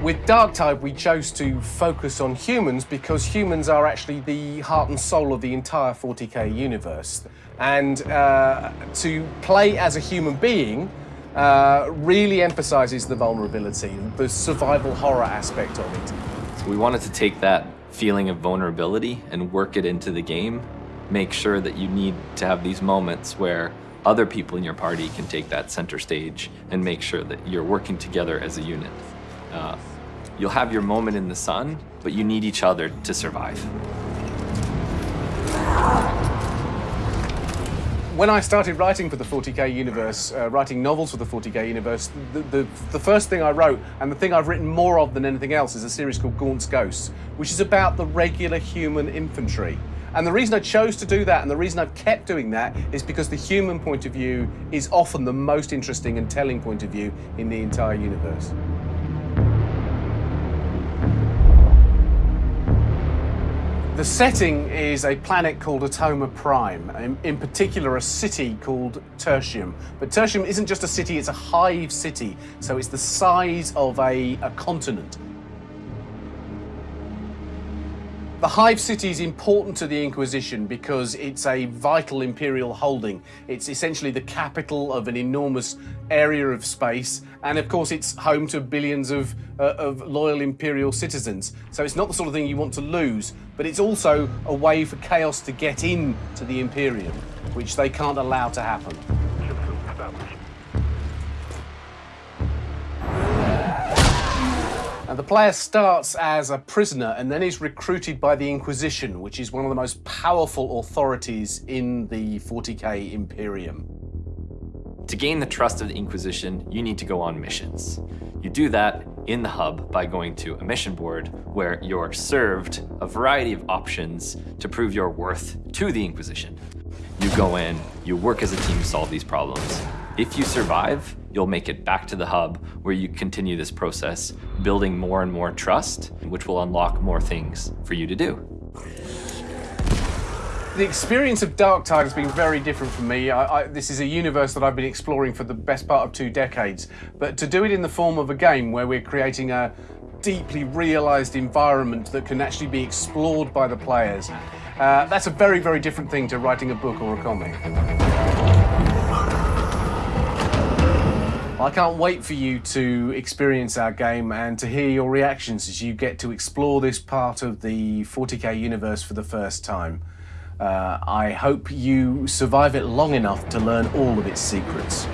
Darktide, we chose to focus on humans because humans are actually the heart and soul of the entire 40k universe. And uh, to play as a human being uh, really emphasizes the vulnerability, the survival horror aspect of it. We wanted to take that feeling of vulnerability and work it into the game. Make sure that you need to have these moments where other people in your party can take that center stage and make sure that you're working together as a unit. Uh, you'll have your moment in the sun, but you need each other to survive. When I started writing for the 40k universe, uh, writing novels for the 40k universe, the, the, the, first thing I wrote, and the thing I've written more of than anything else, is a series called Gaunt's Ghosts, which is about the regular human infantry. And the reason I chose to do that and the reason I've kept doing that is because the human point of view is often the most interesting and telling point of view in the entire universe. The setting is a planet called Atoma Prime, in, in, particular a city called Tertium. But Tertium isn't just a city, it's a hive city, so it's the size of a, a continent. The Hive City is important to the Inquisition because it's a vital imperial holding. It's essentially the capital of an enormous area of space, and of course it's home to billions of, uh, of loyal imperial citizens. So it's not the sort of thing you want to lose, but it's also a way for chaos to get in to the Imperium, which they can't allow to happen. The player starts as a prisoner and then is recruited by the Inquisition, which is one of the most powerful authorities in the 40k Imperium. To gain the trust of the Inquisition, you need to go on missions. You do that in the hub by going to a mission board where you're served a variety of options to prove your worth to the Inquisition. You go in, you work as a team to solve these problems. If you survive, you'll make it back to the hub where you continue this process, building more and more trust, which will unlock more things for you to do. The experience of Darktide has been very different for me. I, I, this is a universe that I've been exploring for the best part of two decades. But to do it in the form of a game where we're creating a deeply realised environment that can actually be explored by the players, uh, that's a very, very different thing to writing a book or a comic. I can't wait for you to experience our game and to hear your reactions as you get to explore this part of the 40k universe for the first time. Uh, I hope you survive it long enough to learn all of its secrets.